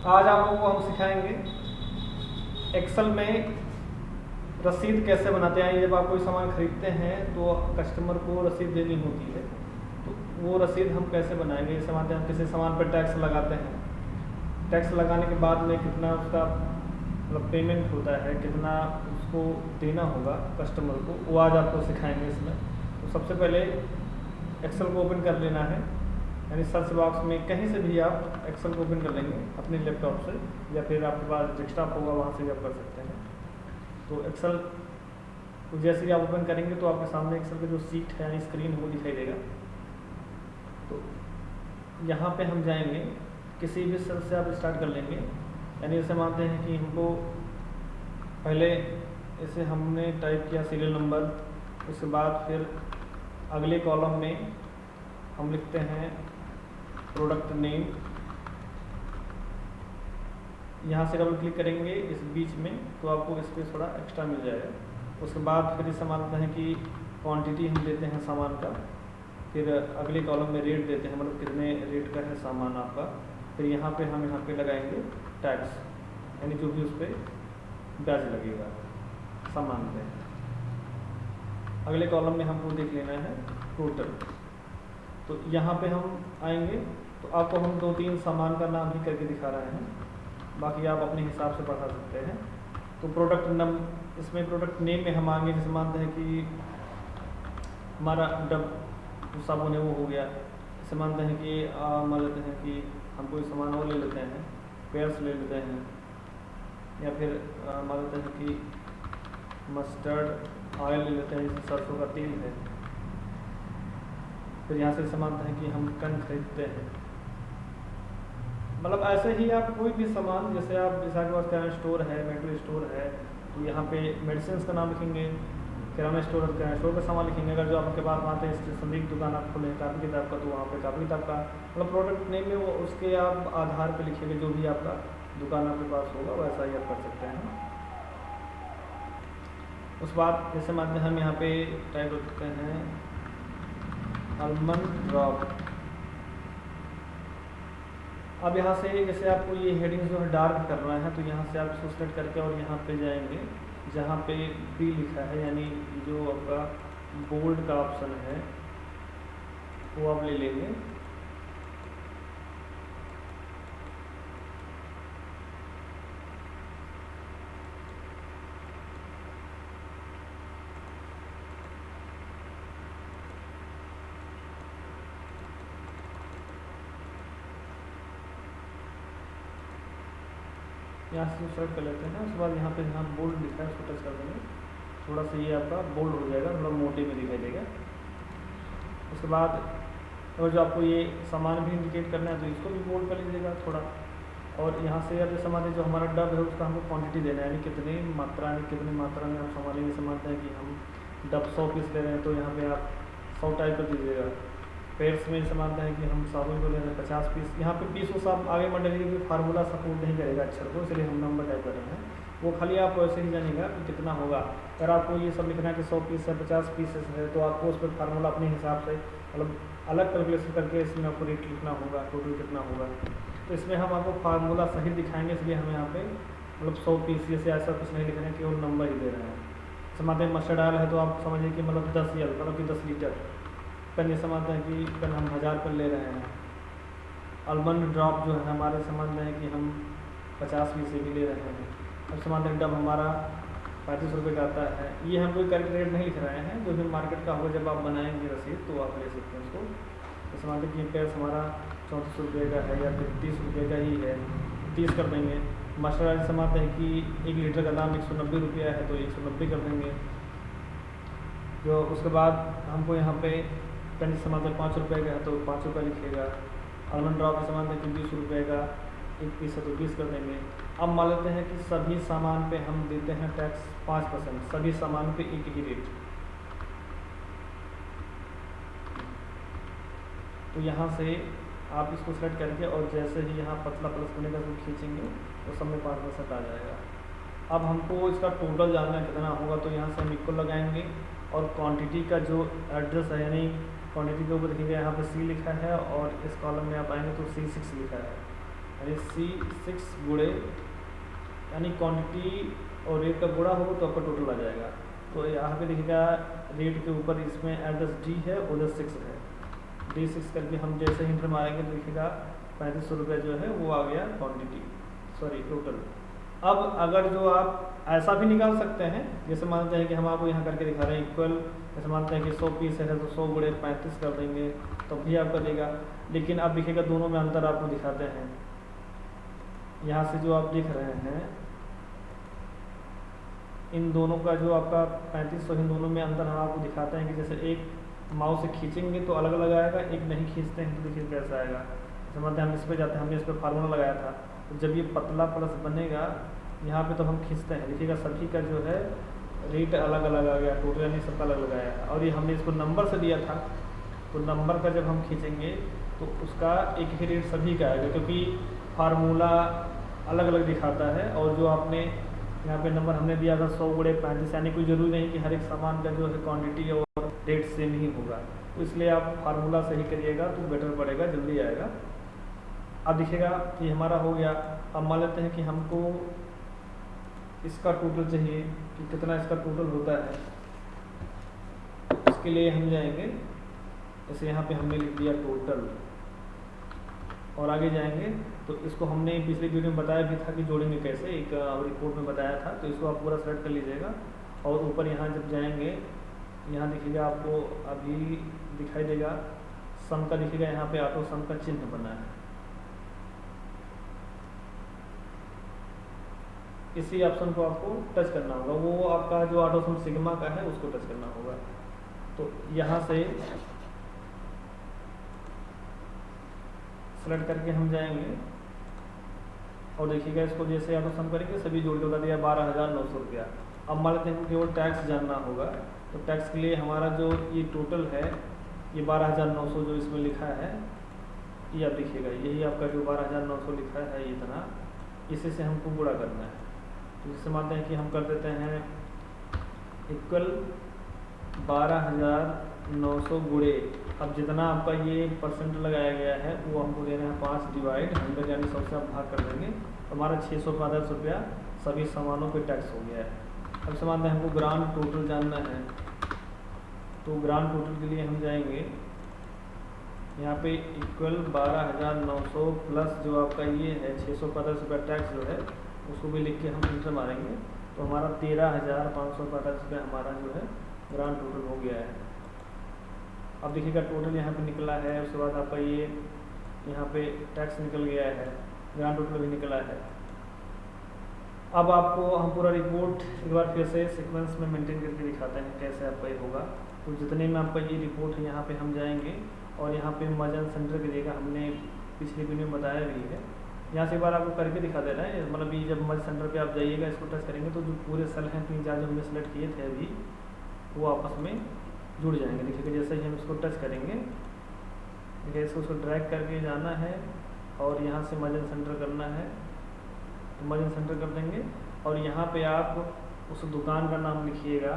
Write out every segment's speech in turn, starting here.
आज आप लोगों को हम सिखाएँगे एक्सल में रसीद कैसे बनाते हैं। जब आप कोई सामान खरीदते हैं तो कस्टमर को रसीद देनी होती है। तो वो रसीद हम कैसे बनाएँगे? जैसे मानते हैं हम किसी सामान पर टैक्स लगाते हैं। टैक्स लगाने के बाद में कितना उसका मतलब पेमेंट होता है, कितना उसको देना होगा कस्टमर को, वो आज आपको सिखाएँगे इसमें। तो सबसे पहले एक्सेल को ओपन कर लेना है। यानी सर्च बॉक्स में कहीं से भी आप एक्सेल को ओपन कर लेंगे, अपने लैपटॉप से, या फिर आपके पास डेस्कटॉप होगा, वहाँ से भी आप कर सकते हैं। तो एक्सेल को जैसे ही आप ओपन करेंगे तो आपके सामने एक्सेल का जो सीट है, यानी स्क्रीन वो दिखाई देगा। तो यहाँ पे हम जाएँगे, किसी भी सेल से आप स्टार्ट कर लेंगे। यानी जैसे मानते हैं कि हमको पहले इसे हमने टाइप किया सीरियल नंबर उसके बाद फिर अगले कॉलम में हम लिखते हैं प्रोडक्ट नेम। यहाँ से डबल क्लिक करेंगे इस बीच में तो आपको इस पर थोड़ा एक्स्ट्रा मिल जाएगा। उसके बाद फिर इसे मानते हैं कि क्वांटिटी हम देते हैं सामान का। फिर अगले कॉलम में रेट देते हैं मतलब कितने रेट का है सामान आपका। फिर यहाँ पे हम यहाँ पे लगाएँगे टैक्स यानी जो भी उस पर ब्याज लगेगा सामान पे। अगले कॉलम में हमको देख लेना है टोटल तो यहाँ पे हम आएँगे तो आपको हम दो तीन सामान का नाम ही करके दिखा रहे हैं। बाकी आप अपने हिसाब से पढ़ा सकते हैं। तो प्रोडक्ट नम इसमें प्रोडक्ट नेम में हम आएँगे, जैसे मानते हैं कि हमारा डब, साबुन है, वो हो गया। जैसे मानते हैं कि मान लेते हैं कि हम कोई सामान और ले लेते हैं, पेयर्स ले लेते हैं, या फिर मान लेते हैं कि मस्टर्ड ऑयल ले लेते हैं जैसे सरसों का तेल है। फिर यहाँ से समानता है कि हम कन खरीदते हैं। मतलब ऐसे ही आप कोई भी सामान, जैसे आप जैसा के पास किराना स्टोर है मेडिकल स्टोर है तो यहाँ पे मेडिसिन का नाम लिखेंगे, किराना स्टोर किराना स्टोर का सामान लिखेंगे। अगर जो आपके पास आते हैं स्टेशनरी दुकान आप खोलें कापी किताब का तो वहाँ पे कापी किताब का मतलब प्रोडक्ट नेम में वो, उसके आप आधार पे लिखेंगे, जो भी आपका दुकान आपके पास होगा, वैसा ही आप कर सकते हैं। उस बात जैसे मानते हम यहाँ पे टाइप करते हैं। आलमंड ड्रॉप अब यहाँ से जैसे आपको ये हेडिंग जो है डार्क करना है तो यहाँ से आप इसको सेलेक्ट करके और यहाँ पे जाएँगे, जहाँ पे बी लिखा है, यानी जो आपका बोल्ड का ऑप्शन है, वो आप ले लेंगे। यहाँ से सेलेक्ट कर लेते हैं उसके बाद यहाँ पे यहाँ बोल्ड लिखा है उसको टच कर देंगे। थोड़ा सा ये आपका बोल्ड हो जाएगा थोड़ा मोटे में दिखाई देगा। उसके बाद और जो आपको ये सामान भी इंडिकेट करना है तो इसको भी बोल्ड कर लीजिएगा थोड़ा। और यहाँ से अब जैसे मान जो हमारा डब है, उसका हमको क्वांटिटी देना है, यानी कितनी मात्रा में कितनी मात्रा में आप सामान जैसे समझते हैं कि हम डब सौ पीस ले रहे हैं तो यहाँ पर आप सौ टाइप कर दीजिएगा। पेड्स में जैसे मानते हैं कि हम साबुन को ले रहे हैं पचास पीस, यहाँ पे पीस वो सब आगे बढ़ रही है फार्मूला सपोर्ट नहीं करेगा अक्षर को इसलिए हम नंबर टाइप कर रहे हैं। वो खाली आप वैसे ही जानेगा कि कितना होगा। अगर आपको ये सब लिखना है कि सौ पीस है, पचास पीस है तो आपको उस पर फार्मूला अपने हिसाब से मतलब अलग कैलकुलेशन करके इसमें आपको रेट लिखना होगा टोटल कितना होगा। तो इसमें हम आपको फार्मूला सही दिखाएँगे, इसलिए हम यहाँ पे मतलब सौ पीस से ऐसा कुछ नहीं लिख रहे हैं केवल नंबर ही दे रहे हैं। समाते मस्टर्ड ऑयल है तो आप समझिए कि मतलब दस यल मतलब कि दस लीटर। ये समझते हैं कि पेन हम हज़ार पर ले रहे हैं। अलमंड ड्रॉप जो है हमारे समझते हैं कि हम पचास पीस भी ले रहे हैं। अब समझते हैं डब हमारा पैंतीस रुपये का आता है, ये हम कोई करेक्ट रेट नहीं लिख रहे हैं। जो भी मार्केट का होगा, जब आप बनाएँगे रसीद तो आप ले सकते हैं उसको। तो समझते कि पेड़ हमारा चौंतीस रुपये का है या फिर तीस रुपये का ही है। तीस कर देंगे। ऑयल समझते हैं कि एक लीटर का दाम एक सौ नब्बे रुपया है तो एक सौ नब्बे कर देंगे। जो उसके बाद हमको यहाँ पे पेन समानता पाँच रुपये का है तो पाँच रुपये लिखिएगा आलमंड ड्रॉप का सामान कि बीस रुपये का, एक पीस है तो बीस कर देंगे। अब मान लेते हैं कि सभी सामान पे हम देते हैं टैक्स पाँच परसेंट सभी सामान पे एक ही रेट तो यहाँ से आप इसको सेलेक्ट करके और जैसे ही यहाँ पतला प्लस करने का खींचेंगे तो सब में पाँच परसेंट आ जाएगा। अब हमको इसका टोटल जानना कितना होगा तो यहाँ से हम इक्वल लगाएँगे और क्वांटिटी का जो एड्रेस है, यानी क्वांटिटी के ऊपर देखेंगे यहाँ पे सी लिखा है और इस कॉलम में आप आएँगे तो सी सिक्स लिखा है। यानी सी सिक्स गुड़े, यानी क्वांटिटी और रेट का गुड़ा होगा तो आपका टोटल आ जाएगा। तो यहाँ पे देखिएगा रेट के ऊपर इसमें एड्रेस डी है, उधर सिक्स है। डी सिक्स करके हम जैसे इंटर मारेंगे तो देखिएगा पैंतीस सौ रुपये जो है वो आ गया क्वान्टिटी सॉरी टोटल अब अगर जो आप ऐसा भी निकाल सकते हैं, जैसे मानते हैं कि हम आपको यहाँ करके दिखा रहे हैं इक्वल जैसे मानते हैं कि सौ पीस है तो सौ गुड़े पैंतीस कर देंगे तो भी आप करेगा लेकिन अब देखिएगा दोनों में अंतर आपको दिखाते हैं। यहाँ से जो आप दिख रहे हैं, इन दोनों का जो आपका पैंतीस सौ इन दोनों में अंतर हम आपको दिखाते हैं कि जैसे एक माउस से खींचेंगे तो अलग अलग आएगा, एक नहीं खींचते हैं तो देखिए कैसा आएगा। जैसे मानते हैं हम इस पर जाते हैं, हमने इस पर फार्मूला लगाया था। तो जब ये पतला प्लस बनेगा, यहाँ पे तो हम खींचते हैं। देखिएगा सभी का जो है रेट अलग अलग आ गया टोटल यानी सबका अलग लगाया और ये हमने इसको नंबर से दिया था। तो नंबर का जब हम खींचेंगे तो उसका एक ही रेट सभी का आएगा, क्योंकि फार्मूला अलग अलग दिखाता है। और जो आपने, यहाँ पे नंबर हमने दिया था सौ गुड़े पैंतीस, यानी कोई ज़रूरी नहीं कि हर एक सामान का जो है क्वांटिटी और रेट सेम ही होगा। तो इसलिए आप फार्मूला सही करिएगा तो बेटर पड़ेगा, जल्दी आएगा। अब दिखेगा कि हमारा हो गया। अब मान लेते हैं कि हमको इसका टोटल चाहिए कि कितना इसका टोटल होता है। इसके लिए हम जाएँगे। जैसे यहाँ पे हमने लिख दिया टोटल और आगे जाएँगे। तो इसको हमने पिछले वीडियो में बताया भी था कि जोड़ेंगे कैसे। एक रिपोर्ट में बताया था। तो इसको आप पूरा सेलेक्ट कर लीजिएगा। और ऊपर यहाँ जब जाएँगे, यहाँ देखिएगा आपको अभी दिखाई देगा। सम का दिखेगा यहाँ पे ऑटो सम का चिन्ह बना है। इसी ऑप्शन को आपको टच करना होगा। वो आपका जो ऑटो सम सिग्मा का है, उसको टच करना होगा। तो यहाँ से सेलेक्ट करके हम जाएँगे। और देखिएगा, इसको जैसे ऑटो सम करेंगे, सभी जोड़ के बता दिया, बारह हज़ार नौ सौ रुपया। अब मान लेते हैं केवल टैक्स जानना होगा। तो टैक्स के लिए हमारा जो ये टोटल है, ये बारह हज़ार नौ सौ जो इसमें लिखा है, ये आप देखिएगा, यही आपका जो बारह हज़ार नौ सौ लिखा है, इतना। इसी से हमको गुड़ा करना है। तो जैसे मानते हैं कि हम कर देते हैं इक्वल बारह हज़ार नौ सौ गुड़े। अब जितना आपका ये परसेंट लगाया गया है, वो हमको दे रहे हैं पाँच डिवाइड हंड्रेड यानी सौ से आप भाग कर देंगे। तो हमारा छः सौ पैंतालीस रुपया सभी सामानों पे टैक्स हो गया है। अब से मानते हैं हमको ग्रांड टोटल जानना है। तो ग्रांड टोटल के लिए हम जाएँगे। यहाँ पे इक्वल बारह हज़ार नौ सौ प्लस जो आपका ये है, छः सौ पैंतालीस रुपया टैक्स जो है उसको भी लिख के हम इंटर मारेंगे। तो हमारा तेरह हज़ार पाँच सौ पैंतालीस रुपये हमारा जो है ग्रांड टोटल हो गया है। अब देखिएगा, टोटल यहाँ पे निकला है, उसके बाद आपका ये यहाँ पे टैक्स निकल गया है ग्रांड टोटल भी निकला है। अब आपको हम पूरा रिपोर्ट एक बार फिर से सीक्वेंस में मेंटेन करके दिखाते हैं कैसे आपका ये होगा। तो जितने में आपका ये रिपोर्ट है, यहाँ पर हम जाएँगे और यहाँ पर मजन सेंटर की जगह हमने पिछले वीडियो में बताया भी है। यहाँ से एक बार आपको करके दिखा दे है। मतलब ये जब मज सेंटर पे आप जाइएगा, इसको टच करेंगे तो जो पूरे सेल हैं, तीन चार जो हमने सेलेक्ट किए थे अभी, वो आपस में जुड़ जाएँगे। देखिए जैसे ही हम इसको टच करेंगे देखिए इसको उसको ड्रैग करके जाना है और यहाँ से मजन सेंटर करना है तो मजन सेंटर कर देंगे। और यहाँ पे आप उस दुकान का नाम लिखिएगा,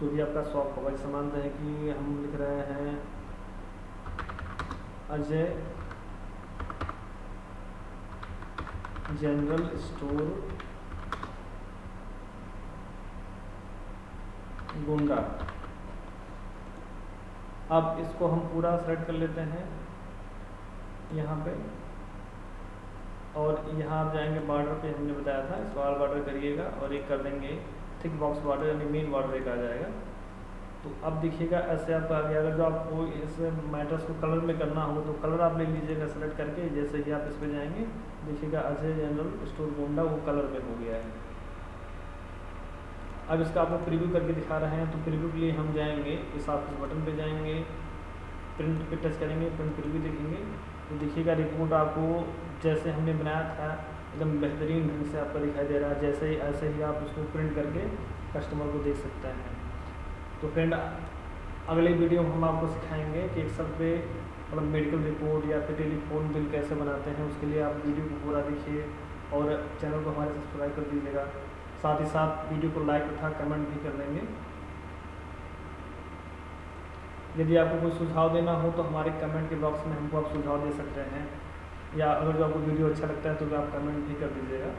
जो भी आपका शॉप होगा। जैसे मानते हैं कि हम लिख रहे हैं, अजय जनरल स्टोर गुंडा। अब इसको हम पूरा सेलेक्ट कर लेते हैं यहाँ पे। और यहाँ आप जाएँगे बॉर्डर पे, हमने बताया था ऑल बॉर्डर करिएगा और एक कर देंगे। थिक बॉक्स बॉर्डर यानी मेन बॉर्डर एक आ जाएगा। तो अब देखिएगा, ऐसे आपका आ गया अगर जो आपको इस मैटर्स को कलर में करना हो तो कलर आप ले लीजिएगा सेलेक्ट करके, जैसे ही आप इस पर जाएँगे, देखिएगा अजय जनरल स्टोर गोंडा वो कलर में हो गया है। अब इसका आपको प्रीव्यू करके दिखा रहे हैं तो प्रीव्यू के लिए हम जाएँगे, इस आप बटन पे जाएँगे प्रिंट पे टच करेंगे प्रिंट प्रीव्यू देखेंगे तो देखिएगा रिपोर्ट आपको जैसे हमने बनाया था, एकदम बेहतरीन ढंग से आपका दिखाई दे रहा है, जैसे ही, ऐसे ही आप उसको प्रिंट करके कस्टमर को देख सकते हैं। तो फ्रेंड अगले वीडियो में हम आपको सिखाएँगे कि एक्सेल पे मतलब मेडिकल रिपोर्ट या फिर टेलीफोन बिल कैसे बनाते हैं, उसके लिए आप वीडियो को पूरा देखिए और चैनल को हमारे सब्सक्राइब कर दीजिएगा। साथ ही साथ वीडियो को लाइक तथा कमेंट भी कर लेंगे। यदि आपको कोई सुझाव देना हो तो हमारे कमेंट के बॉक्स में हमको आप सुझाव दे सकते हैं। या अगर जो आपको वीडियो अच्छा लगता है तो भी आप कमेंट भी कर दीजिएगा।